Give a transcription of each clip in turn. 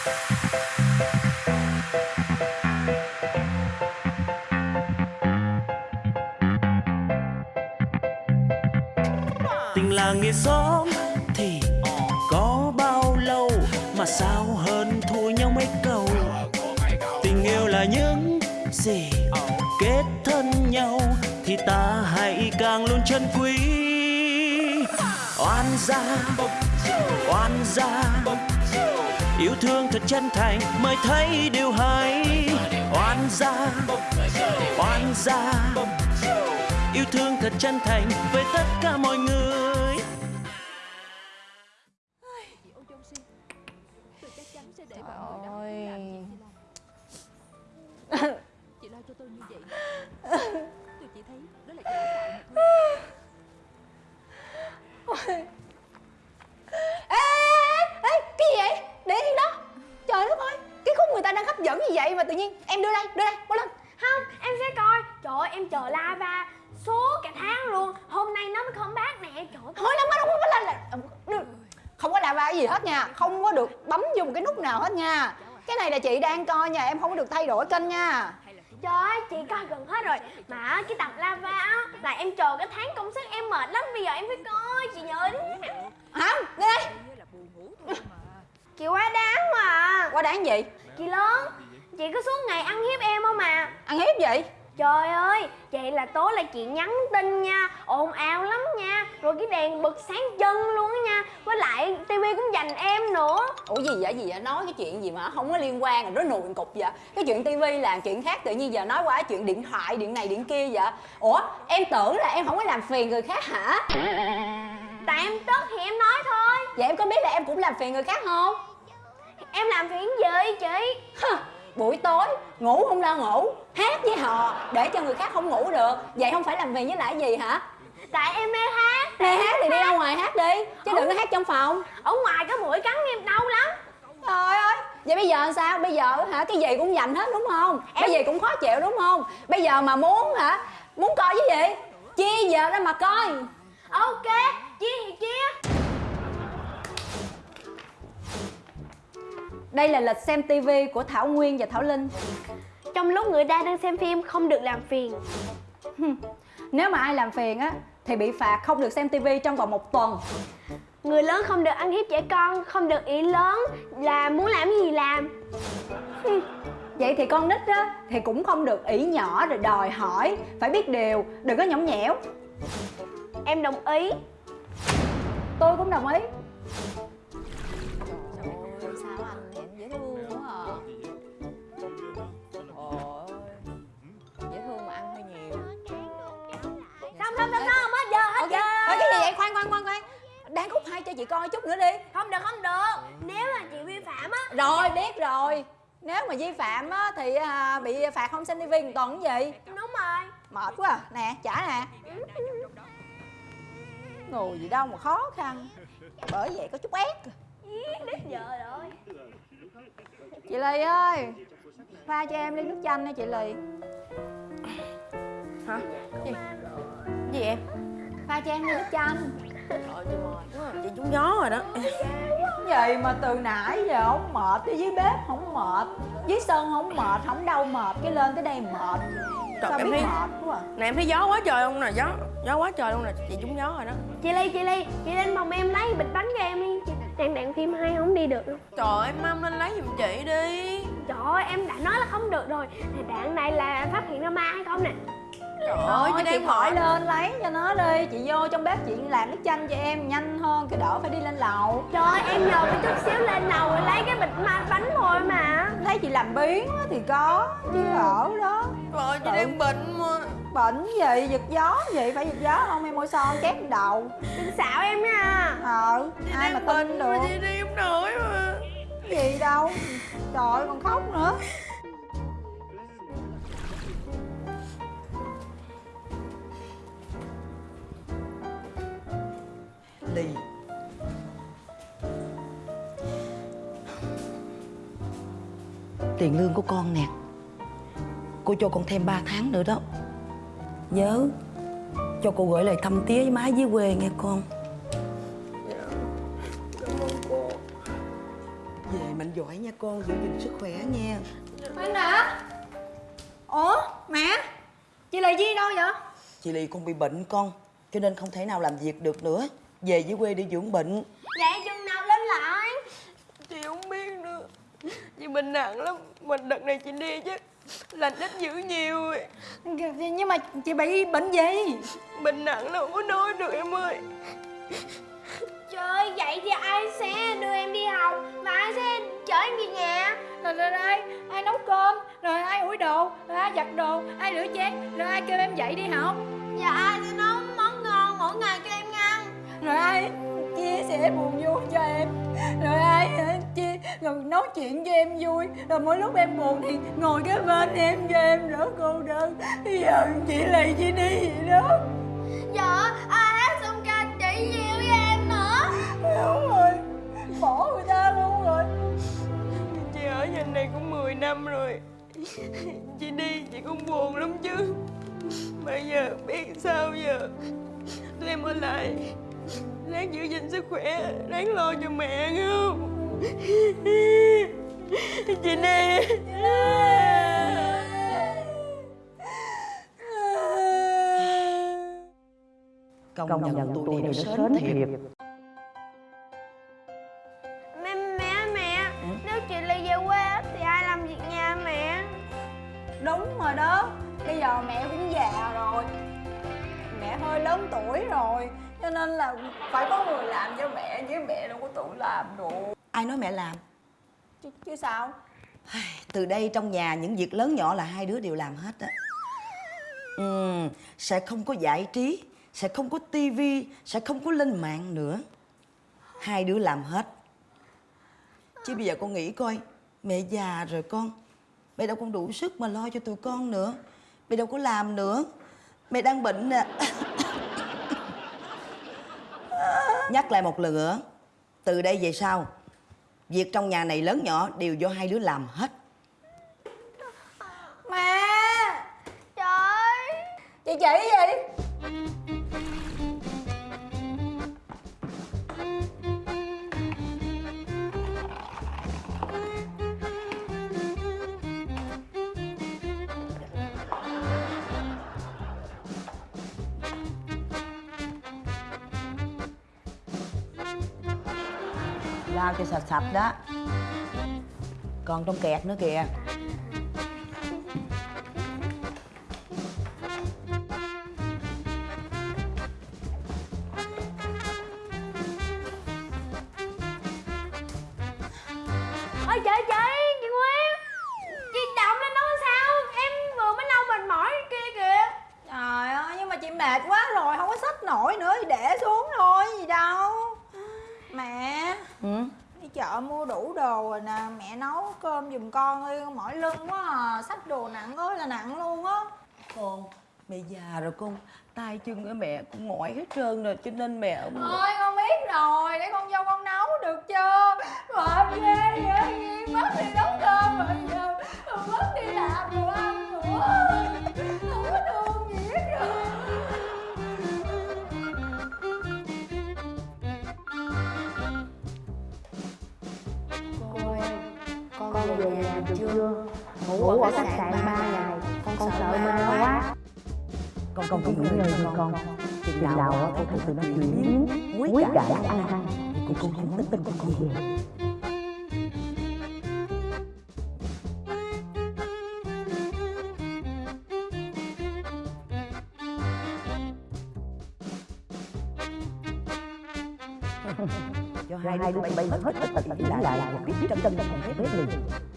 tình làng nghĩa xóm thì có bao lâu mà sao hơn thua nhau mấy câu? Tình yêu là những gì kết thân nhau thì ta hãy càng luôn chân quý. Oan gia oan gia yêu thương thật chân thành, mới thấy điều hay. Oan gia oan gia. Yêu thương thật chân thành, với tất cả mọi người. Mà tự nhiên Em đưa đây, đưa đây, bỏ lên Không, em sẽ coi. Trời ơi, em chờ lava suốt cả tháng luôn. Hôm nay nó mới không bác nè Trời ơi, Thôi lắm không có lên là Không có lava gì hết nha. Không có được bấm một cái nút nào hết nha. Cái này là chị đang coi nha Em không có được thay đổi kênh nha. Trời ơi, chị coi gần hết rồi. Mà cái tập lava á Là em chờ cái tháng công sức em mệt lắm Bây giờ em phải coi, chị nhớ đi. Không, đưa đây. Chị quá đáng mà. Qua đáng gì? Chị lớn Chị có suốt ngày ăn hiếp em không mà Ăn hiếp gì? Trời ơi, vậy là tối là chị nhắn tin nha. Ồn ào lắm nha. Rồi cái đèn bật sáng chân luôn á nha. Với lại tivi cũng dành em nữa. Ủa gì vậy? Gì vậy? Nói cái chuyện gì mà không có liên quan rồi nó nùi cục vậy? Cái chuyện tivi là chuyện khác tự nhiên giờ nói qua chuyện điện thoại điện này điện kia vậy? Ủa em tưởng là em không có làm phiền người khác hả? Tại em tức thì em nói thôi. Vậy em có biết là em cũng làm phiền người khác không? Em làm phiền gì chị buổi tối ngủ không lo ngủ hát với họ để cho người khác không ngủ được. Vậy không phải làm phiền với lại gì hả? Tại em mê hát mê hát thì đi ra ngoài hát đi chứ đừng có hát trong phòng. Ở ngoài có mũi cắn em đau lắm. Trời ơi! Vậy bây giờ sao? Bây giờ hả? Cái gì cũng dành hết đúng không? Cái gì cũng khó chịu đúng không? Bây giờ mà muốn hả? Muốn coi cái gì? Chia giờ ra mà coi. Ok, Đây là lịch xem TV của Thảo Nguyên và Thảo Linh. Trong lúc người ta đang xem phim không được làm phiền. Nếu mà ai làm phiền á Thì bị phạt không được xem TV trong vòng một tuần. Người lớn không được ăn hiếp trẻ con Không được ý lớn Là muốn làm gì làm. Vậy thì con nít á Thì cũng không được ỷ nhỏ rồi đòi hỏi. Phải biết điều, đừng có nhõng nhẽo. Em đồng ý. Tôi cũng đồng ý cho chị coi chút nữa đi. Không được, không được. Nếu mà chị vi phạm á Rồi, biết rồi. Nếu mà vi phạm á Thì à, bị phạt không xem một tuần gì? Đúng rồi. Mệt quá à. Nè, trả nè. Ngồi gì đâu mà khó khăn. Bởi vậy có chút ép. Đến giờ rồi. Chị Lì ơi Pha cho em ly nước chanh nha chị Lì. Hả? Gì? Gì em? Pha cho em ly nước chanh Trời ơi, chị trúng gió rồi đó. Vậy mà từ nãy giờ không mệt Tới dưới bếp không mệt Dưới sân không mệt, không đâu mệt Cái lên tới đây mệt. Trời, Sao em biết thấy- mệt quá à. Nè em thấy gió quá trời không nè Gió gió quá trời luôn nè. Chị trúng gió rồi đó. Chị Ly, chị Ly Chị lên phòng em lấy bịch bánh cho em đi. Chị đang đạn phim hay không đi được đâu Trời ơi Mam lên lấy giùm chị đi. Trời ơi, em đã nói là không được rồi. Thì đạn này là phát hiện ra ma hay không nè Trời ơi Thôi chị đang khỏi mệt lên lấy cho nó đi. Chị vô trong bếp chị làm nước chanh cho em Nhanh hơn cái đỡ phải đi lên lầu. Trời ơi, em nhờ cái chút xíu lên lầu rồi lấy cái bịch ma bánh thôi mà. Thấy chị làm biến á thì có Chứ ở đó. Trời ơi chị đang bệnh mà. Bệnh gì, giật gió gì? Phải giật gió không? Em môi son chét đầu. Đừng xạo em nha. Ờ, Chị ai mà tin được mà chị đi không nổi mà. Gì đâu? Trời ơi, còn khóc nữa Ly Tiền lương của con nè. Cô cho con thêm 3 tháng nữa đó. Nhớ Cho cô gửi lời thăm tía với má dưới quê nghe con. Về mạnh giỏi nha con giữ gìn sức khỏe nha. Anh đã Ủa mẹ Chị là Di đâu vậy? Chị lì con bị bệnh con cho nên không thể nào làm việc được nữa về dưới quê đi dưỡng bệnh. Vậy chừng nào lên lại. Chị không biết nữa. Chị bệnh nặng lắm. Mình đợt này chị đi chứ. Lành ít dữ nhiều. Rồi Nhưng mà chị bị bệnh gì? Bệnh nặng lắm. Không có nói được em ơi. Trời ơi, vậy thì ai sẽ đưa em đi học? Và ai sẽ chở em về nhà? Rồi rồi ai Ai nấu cơm? Rồi ai ủi đồ? Rồi ai giặt đồ? Ai rửa chén? Rồi ai kêu em dậy đi học? Và ai sẽ Rồi ai chia sẻ buồn vui cho em? Rồi ai chia Rồi nói chuyện cho em vui? Rồi mỗi lúc em buồn thì ngồi kế bên em cho em đỡ cô đơn. Bây giờ chị lại chị đi vậy đó. Dạ, ai hát xong ca chị nhiều với em nữa. Đúng rồi Bỏ người ta luôn rồi. Chị ở nhà này cũng 10 năm rồi. Chị đi chị cũng buồn lắm chứ. Bây giờ biết sao giờ? Tụi em ở lại Ráng giữ gìn sức khỏe Ráng lo cho mẹ nghe không? Chị đi công, nhận tụi này nó sến thiệt. Cho nên là phải có người làm cho mẹ Chứ mẹ đâu có tự làm được. Ai nói mẹ làm? Chứ, chứ sao? Từ đây trong nhà những việc lớn nhỏ là hai đứa đều làm hết á. Ừ, sẽ không có giải trí sẽ không có tivi sẽ không có lên mạng nữa. Hai đứa làm hết. Chứ bây giờ con nghĩ coi mẹ già rồi con mẹ đâu còn đủ sức mà lo cho tụi con nữa. Mẹ đâu có làm nữa. Mẹ đang bệnh nè nhắc lại một lần nữa, từ đây về sau, việc trong nhà này lớn nhỏ đều do hai đứa làm hết. Mẹ! Trời! Chị chỉ gì? Rau cho sạch sạch đó. Còn trong kẹt nữa kìa. Ôi trời trời, chị Nguyên Chị động lên nói sao Em vừa mới lau mệt mỏi kia kìa Trời ơi nhưng mà chị mệt quá rồi Không có xách nổi nữa thì để xuống thôi gì đâu Mẹ ừ? Đi chợ mua đủ đồ rồi nè Mẹ nấu cơm giùm con đi Mỏi lưng quá à Xách đồ nặng ơi là nặng luôn á. Con mẹ già rồi con tay chân của mẹ cũng mỏi hết trơn rồi cho nên mẹ Thôi con biết rồi Để con vô con nấu được chưa? Mệt ghê vậy khách sạn 3 ngày Con sợ ma quá. con con cứ nghỉ ngơi đi con. Chừng nào con thấy tụi nó chuyển biến quý cải ăn năn thì con sẽ nhắn tin con con về. Cho hai đứa bay bay hết hết tật lại là biết biết chân chân không biết biết liền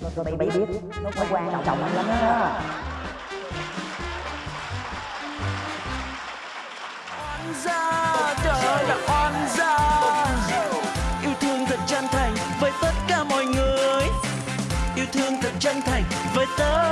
rồi bay bay biết nó quan trọng lắm đó. Ra trời ơi là oan gia. Yêu thương thật chân thành với tất cả mọi người. Yêu thương thật chân thành với tất